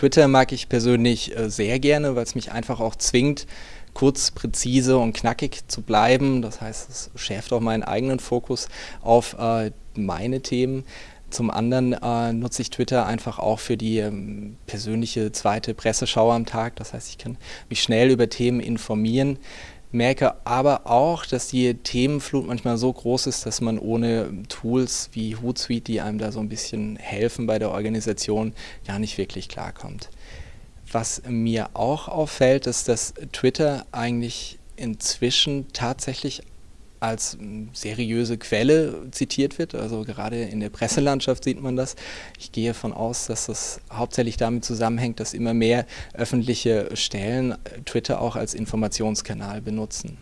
Twitter mag ich persönlich äh, sehr gerne, weil es mich einfach auch zwingt, kurz, präzise und knackig zu bleiben. Das heißt, es schärft auch meinen eigenen Fokus auf äh, meine Themen. Zum anderen äh, nutze ich Twitter einfach auch für die ähm, persönliche zweite Presseschau am Tag. Das heißt, ich kann mich schnell über Themen informieren merke aber auch, dass die Themenflut manchmal so groß ist, dass man ohne Tools wie Hootsuite, die einem da so ein bisschen helfen bei der Organisation, gar nicht wirklich klarkommt. Was mir auch auffällt, ist, dass Twitter eigentlich inzwischen tatsächlich als seriöse Quelle zitiert wird. Also gerade in der Presselandschaft sieht man das. Ich gehe davon aus, dass das hauptsächlich damit zusammenhängt, dass immer mehr öffentliche Stellen Twitter auch als Informationskanal benutzen.